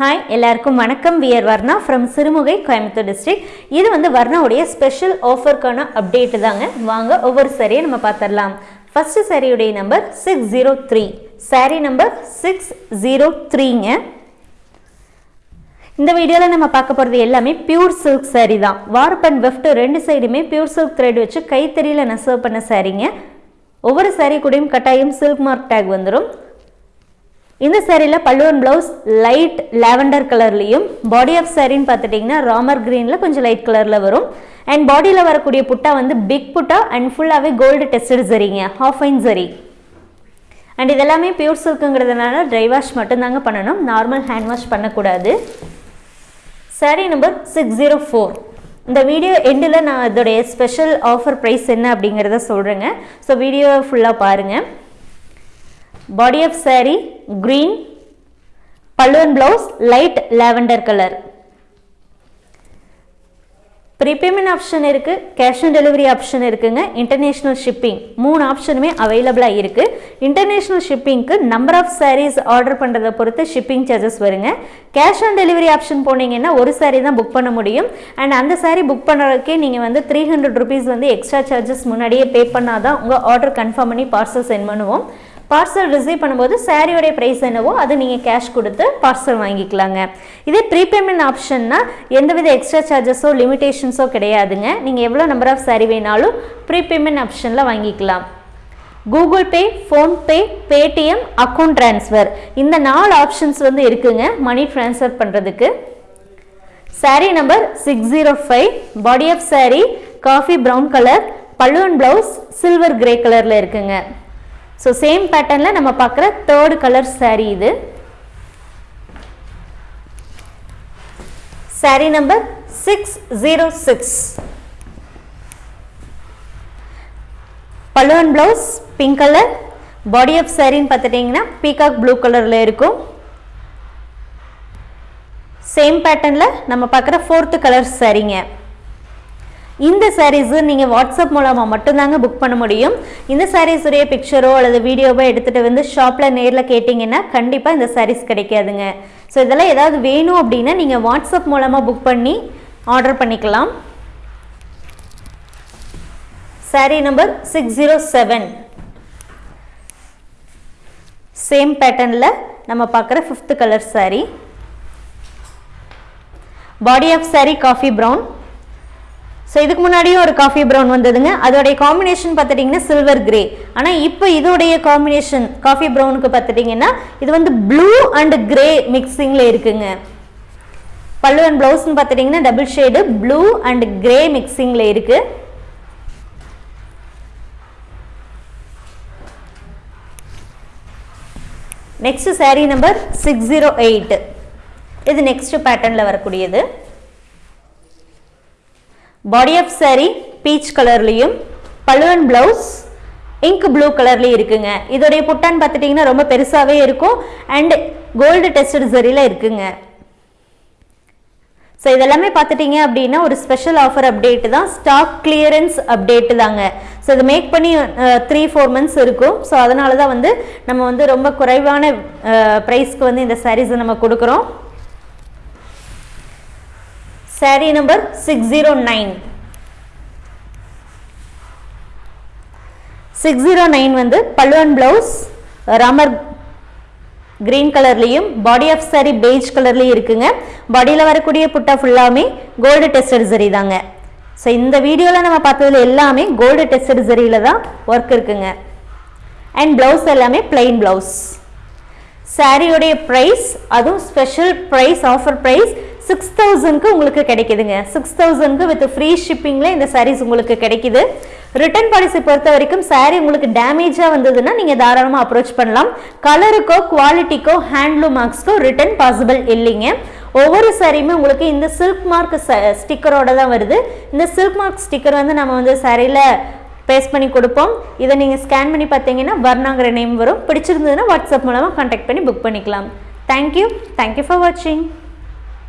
Hi எல்லாருக்கும் வணக்கம். We're Varna from Sirumugai Coimbatore district இது வந்து வர்ணாவுடைய ஸ்பெஷல் ஆஃபருக்கான அப்டேட்டு தாங்க. வாங்க ஒவ்வொரு சரியை நம்ம பார்த்துடலாம். First சரியுடைய number six zero three sari number six zero த்ரீங்க இந்த வீடியோவில் நம்ம பார்க்க போகிறது எல்லாமே பியூர் சில்க் saree தான். வார்ப் அண்ட் வெஃப்ட் ரெண்டு சைடுமே பியூர் சில்க் த்ரெட் வச்சு கைத்தறியில் நெசவு பண்ண சாரீங்க ஒவ்வொரு saree கூடயும் கட்டாயம் சில்க் மார்க் டேக் வந்துடும் இந்த சேரீயில் பல்லுவன் ப்ளவுஸ் லைட் லாவெண்டர் கலர்லேயும் பாடி ஆஃப் சேரீன்னு பார்த்துட்டிங்கன்னா ராமர் க்ரீனில் கொஞ்சம் லைட் கலரில் வரும். அண்ட் பாடியில் வரக்கூடிய புட்டா வந்து பிக் புட்டா அண்ட் ஃபுல்லாகவே கோல்டு டெஸ்டட் சரிங்க ஹாஃப் ஐன் சரி அண்ட் இதெல்லாமே பியூர் சில்க்குங்கிறதுனால ட்ரை வாஷ் மட்டும்தாங்க பண்ணணும். நார்மல் ஹேண்ட் வாஷ் பண்ணக்கூடாது. Sari number six zero four இந்த வீடியோ எண்டில் நான் இதோடைய ஸ்பெஷல் ஆஃபர் ப்ரைஸ் என்ன அப்படிங்கிறத சொல்கிறேங்க ஸோ வீடியோ ஃபுல்லாக பாருங்கள் பாடி ஆஃப் saree green. பல்லுவன் blouse light lavender colour prepayment option இருக்குது கேஷ் ஆன் டெலிவரி ஆப்ஷன் இருக்குங்க. இன்டர்நேஷ்னல் ஷிப்பிங் மூணு ஆப்ஷனுமே அவைலபிளாக இருக்குது இன்டர்நேஷ்னல் ஷிப்பிங்க்கு நம்பர் ஆஃப் sarees ஆர்டர் பண்ணுறதை பொறுத்து ஷிப்பிங் சார்ஜஸ் வருங்க. கேஷ் ஆன் டெலிவரி ஆப்ஷன் போனீங்கன்னா ஒரு saree தான் புக் பண்ண முடியும். அண்ட் அந்த saree புக் பண்ணுறதுக்கே நீங்கள் வந்து த்ரீ ஹண்ட்ரட் ருபீஸ் வந்து எக்ஸ்ட்ரா சார்ஜஸ் முன்னாடியே பே பண்ணால் தான் உங்கள் ஆர்டர் கன்ஃபார்ம் பண்ணி பார்சல் சென்ட் பண்ணுவோம். பார்சல் ரிசீவ் பண்ணும்போது சாரியோடைய ப்ரைஸ் என்னவோ அது நீங்கள் கேஷ் கொடுத்து பார்சல் வாங்கிக்கலாங்க. இதே ப்ரீபேமெண்ட் ஆப்ஷன்னா எந்தவித எக்ஸ்ட்ரா சார்ஜஸோ லிமிடேஷன்ஸோ கிடையாதுங்க. நீங்கள் எவ்வளோ நம்பர் ஆஃப் சாரி வேணாலும் ப்ரீபேமெண்ட் ஆப்ஷனில் வாங்கிக்கலாம். Google Pay PhonePe Paytm account transfer இந்த நாலு ஆப்ஷன்ஸ் வந்து இருக்குங்க மணி ட்ரான்ஸ்ஃபர் பண்ணுறதுக்கு sari number six zero five body of sari coffee brown colour பல்லுவன் ப்ளவுஸ் சில்வர் கிரே கலரில் இருக்குங்க. ஸோ சேம் பேட்டர்னில் நம்ம பார்க்குற தேர்ட் கலர் saree இது. Saree number six zero six balloon blouse pink colour body of சாரின்னு பார்த்துட்டிங்கன்னா பீகாக் ப்ளூ கலரில் இருக்கும். சேம் பேட்டர்னில் நம்ம பார்க்குற ஃபோர்த்து கலர் சரிங்க இந்த சாரீஸு நீங்கள் வாட்ஸ்அப் மூலமாக மட்டும்தாங்க புக் பண்ண முடியும். இந்த சாரீஸுடைய பிக்சரோ அல்லது வீடியோவோ எடுத்துகிட்டு வந்து ஷாப்பில் நேரில் கேட்டிங்கன்னா கண்டிப்பாக இந்த சாரீஸ் கிடைக்காதுங்க. ஸோ இதெல்லாம் ஏதாவது வேணும் அப்படின்னா நீங்கள் வாட்ஸ்அப் மூலமாக புக் பண்ணி ஆர்டர் பண்ணிக்கலாம். Sari number six zero seven same பேட்டர்னில் நம்ம பார்க்குற fifth colour sari body of sari coffee brown so இதுக்கு முன்னாடியும் ஒரு காஃபி ப்ரௌன் வந்ததுங்க. அதோடைய காம்பினேஷன் பார்த்துட்டிங்கன்னா சில்வர் கிரே ஆனால் இப்போ இதோடைய காம்பினேஷன் காஃபி ப்ரௌனுக்கு பார்த்துட்டிங்கன்னா இது வந்து ப்ளூ அண்ட் கிரே மிக்சிங்கில் இருக்குங்க. பல்லு அண்ட் ப்ளவுஸ்னு பார்த்துட்டிங்கன்னா double shade blue and grey மிக்சிங்கில் இருக்குது next sari number six zero eight இது நெக்ஸ்ட் பேட்டர்னில் வரக்கூடியது. பாடி ஆஃப் saree பீச் கலர்லேயும் பழுவன் ப்ளவுஸ் இங்க் ப்ளூ கலர்லேயும் இருக்குங்க. இதோடைய புட்டான்னு பார்த்துட்டிங்கன்னா ரொம்ப பெருசாகவே இருக்கும். அண்டு கோல்டு டெஸ்டட் சரியில் இருக்குங்க. ஸோ இதெல்லாமே பார்த்துட்டிங்க அப்படின்னா ஒரு ஸ்பெஷல் ஆஃபர் அப்டேட்டு தான். ஸ்டாக் கிளியரன்ஸ் அப்டேட்டு தாங்க. ஸோ இது மேக் பண்ணி த்ரீ ஃபோர் மந்த்ஸ் இருக்கும். ஸோ அதனால தான் வந்து நம்ம வந்து ரொம்ப குறைவான ப்ரைஸ்க்கு வந்து இந்த சாரீஸை நம்ம கொடுக்குறோம். Sari number six zero nine six zero nine வந்து பல்லுவன் பிளவுஸ் ரமர் கிரீன் கலர்லேயும் பாடி ஆஃப் சாரி பெய்ஜ் கலர்லேயும் இருக்குங்க. பாடியில் வரக்கூடிய புட்டா ஃபுல்லாமே கோல்டு டெஸ்டட் சரி தாங்க. ஸோ இந்த வீடியோவில் நம்ம பார்த்ததுல எல்லாமே கோல்டு டெஸ்டட் சரியில் தான் ஒர்க் இருக்குங்க. அண்ட் ப்ளவுஸ் எல்லாமே பிளைன் ப்ளவுஸ் சாரியோடைய ப்ரைஸ் அதுவும் special price offer price six தௌசண்ட்க்கு உங்களுக்கு கிடைக்குதுங்க. சிக்ஸ் தௌசண்ட்க்கு வித் ஃப்ரீ ஷிப்பிங்கில் இந்த சாரீஸ் உங்களுக்கு கிடைக்குது. ரிட்டர்ன் பாலிசி பொறுத்த வரைக்கும் சாரீ உங்களுக்கு டேமேஜாக வந்ததுன்னா நீங்கள் தாராளமாக அப்ரோச் பண்ணலாம். கலருக்கோ குவாலிட்டிக்கோ ஹேண்ட்லூம் மார்க்ஸ்க்கோ ரிட்டர்ன் பாசிபிள் இல்லைங்க. ஒவ்வொரு சாரியுமே உங்களுக்கு இந்த சில்க் மார்க் ஸ்டிக்கரோட தான் வருது. இந்த சில்க் மார்க் ஸ்டிக்கர் வந்து நம்ம வந்து சாரியில் பேஸ்ட் பண்ணி கொடுப்போம். இதை நீங்கள் ஸ்கேன் பண்ணி பார்த்தீங்கன்னா வர்ணாங்கிற நேம் வரும். பிடிச்சிருந்ததுன்னா வாட்ஸ்அப் மூலமாக கான்டாக்ட் பண்ணி புக் பண்ணிக்கலாம். தேங்க்யூ தேங்க்யூ ஃபார் வாட்சிங்